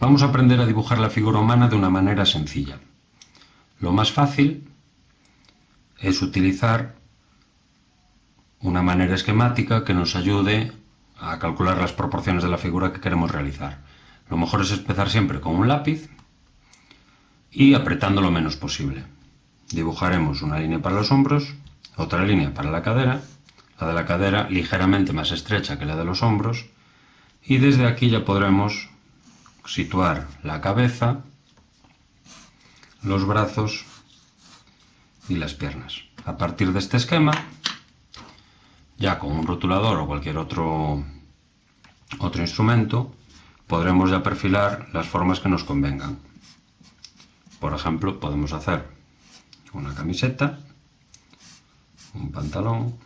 Vamos a aprender a dibujar la figura humana de una manera sencilla. Lo más fácil es utilizar una manera esquemática que nos ayude a calcular las proporciones de la figura que queremos realizar. Lo mejor es empezar siempre con un lápiz y apretando lo menos posible. Dibujaremos una línea para los hombros, otra línea para la cadera, la de la cadera ligeramente más estrecha que la de los hombros, y desde aquí ya podremos situar la cabeza, los brazos y las piernas. A partir de este esquema, ya con un rotulador o cualquier otro, otro instrumento, podremos ya perfilar las formas que nos convengan. Por ejemplo, podemos hacer una camiseta, un pantalón,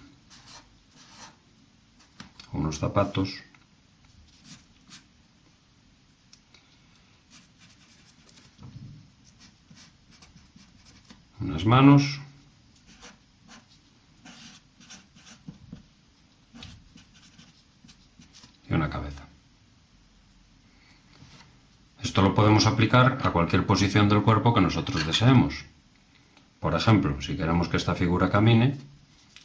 unos zapatos, unas manos, y una cabeza. Esto lo podemos aplicar a cualquier posición del cuerpo que nosotros deseemos. Por ejemplo, si queremos que esta figura camine,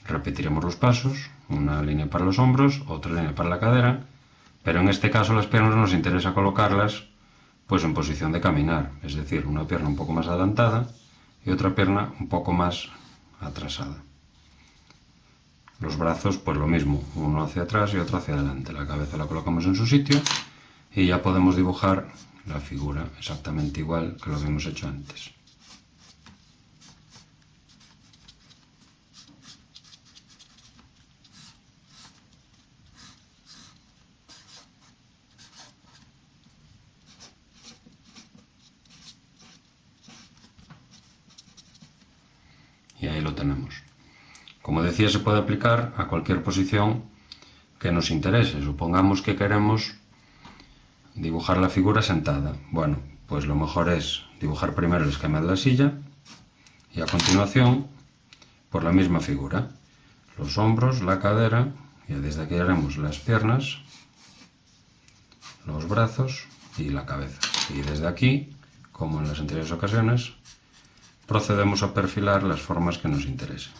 repetiremos los pasos, una línea para los hombros, otra línea para la cadera, pero en este caso las piernas nos interesa colocarlas pues en posición de caminar, es decir, una pierna un poco más adelantada y otra pierna un poco más atrasada. Los brazos, pues lo mismo, uno hacia atrás y otro hacia adelante. La cabeza la colocamos en su sitio y ya podemos dibujar la figura exactamente igual que lo habíamos hecho antes. Y ahí lo tenemos. Como decía, se puede aplicar a cualquier posición que nos interese. Supongamos que queremos dibujar la figura sentada. Bueno, pues lo mejor es dibujar primero el esquema de la silla y a continuación por la misma figura. Los hombros, la cadera, y desde aquí haremos las piernas, los brazos y la cabeza. Y desde aquí, como en las anteriores ocasiones, procedemos a perfilar las formas que nos interesen.